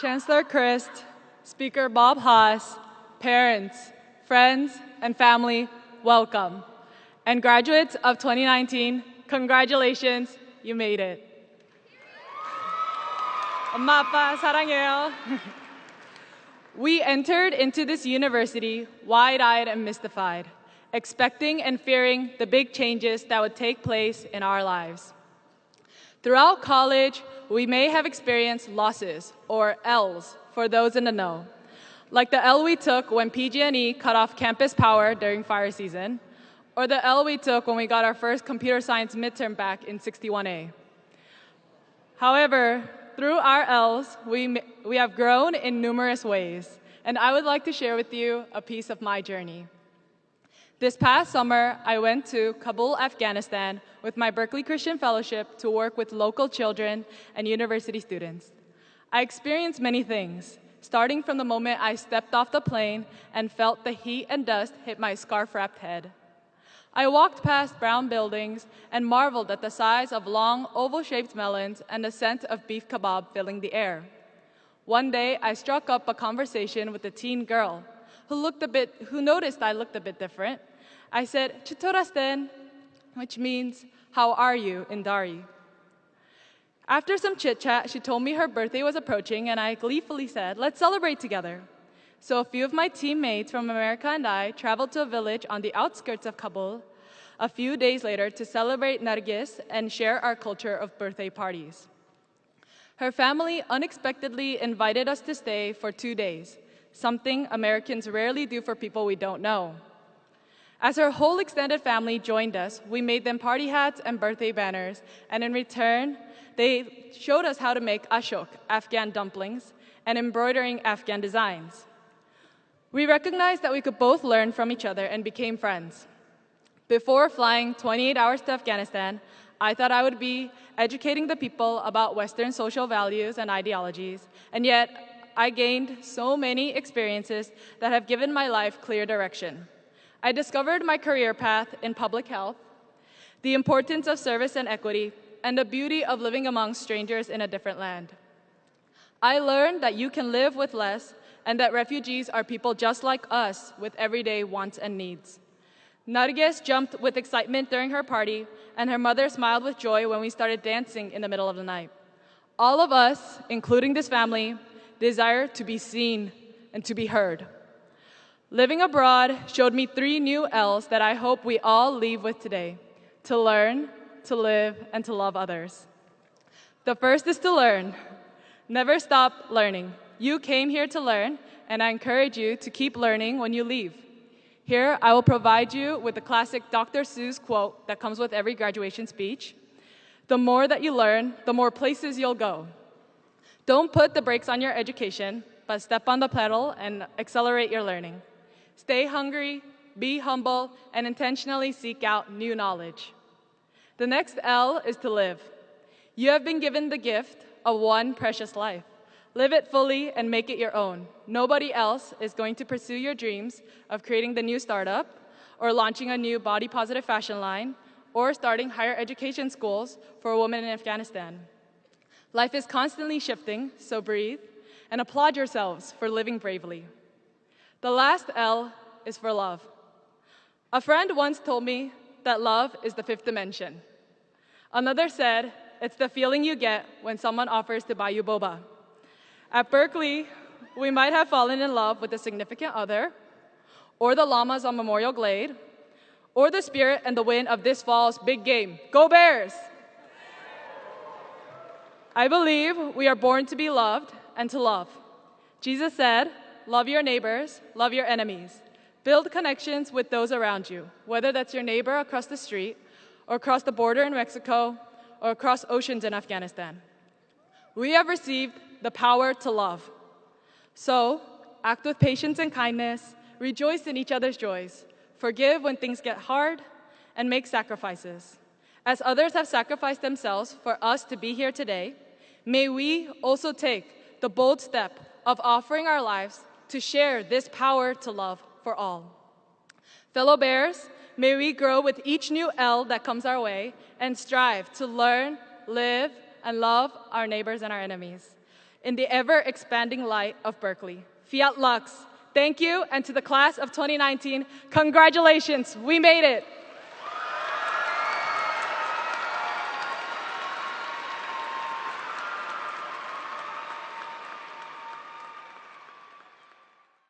Chancellor Christ, Speaker Bob Haas, parents, friends, and family, welcome. And graduates of 2019, congratulations, you made it. 엄마, 아빠, 사랑해요. We entered into this university wide eyed and mystified, expecting and fearing the big changes that would take place in our lives. Throughout college, we may have experienced losses, or L's for those in the know, like the L we took when PG&E cut off campus power during fire season, or the L we took when we got our first computer science midterm back in 61A. However, through our L's, we, we have grown in numerous ways, and I would like to share with you a piece of my journey. This past summer, I went to Kabul, Afghanistan with my Berkeley Christian Fellowship to work with local children and university students. I experienced many things, starting from the moment I stepped off the plane and felt the heat and dust hit my scarf wrapped head. I walked past brown buildings and marveled at the size of long, oval shaped melons and the scent of beef kebab filling the air. One day, I struck up a conversation with a teen girl who, looked a bit, who noticed I looked a bit different. I said, Chitorasten, which means, How are you in Dari? After some chit chat, she told me her birthday was approaching, and I gleefully said, Let's celebrate together. So a few of my teammates from America and I traveled to a village on the outskirts of Kabul a few days later to celebrate Nargis and share our culture of birthday parties. Her family unexpectedly invited us to stay for two days, something Americans rarely do for people we don't know. As her whole extended family joined us, we made them party hats and birthday banners, and in return, they showed us how to make ashak, Afghan dumplings, and embroidering Afghan designs. We recognized that we could both learn from each other and became friends. Before flying 28 hours to Afghanistan, I thought I would be educating the people about Western social values and ideologies, and yet I gained so many experiences that have given my life clear direction. I discovered my career path in public health, the importance of service and equity, and the beauty of living among strangers in a different land. I learned that you can live with less and that refugees are people just like us with everyday wants and needs. Narges jumped with excitement during her party, and her mother smiled with joy when we started dancing in the middle of the night. All of us, including this family, desire to be seen and to be heard. Living abroad showed me three new L's that I hope we all leave with today to learn, to live, and to love others. The first is to learn. Never stop learning. You came here to learn, and I encourage you to keep learning when you leave. Here, I will provide you with the classic Dr. Seuss quote that comes with every graduation speech The more that you learn, the more places you'll go. Don't put the brakes on your education, but step on the pedal and accelerate your learning. Stay hungry, be humble, and intentionally seek out new knowledge. The next L is to live. You have been given the gift of one precious life. Live it fully and make it your own. Nobody else is going to pursue your dreams of creating the new startup, or launching a new body positive fashion line, or starting higher education schools for women in Afghanistan. Life is constantly shifting, so breathe and applaud yourselves for living bravely. The last L is for love. A friend once told me that love is the fifth dimension. Another said, it's the feeling you get when someone offers to buy you boba. At Berkeley, we might have fallen in love with a significant other, or the llamas on Memorial Glade, or the spirit and the wind of this fall's big game. Go Bears! I believe we are born to be loved and to love. Jesus said, Love your neighbors, love your enemies. Build connections with those around you, whether that's your neighbor across the street, or across the border in Mexico, or across oceans in Afghanistan. We have received the power to love. So, act with patience and kindness, rejoice in each other's joys, forgive when things get hard, and make sacrifices. As others have sacrificed themselves for us to be here today, may we also take the bold step of offering our lives to share this power to love for all. Fellow Bears, may we grow with each new L that comes our way and strive to learn, live, and love our neighbors and our enemies. in the ever expanding light of Berkeley. Fiat Lux. Thank you, and to the class of 2019, congratulations, we made it.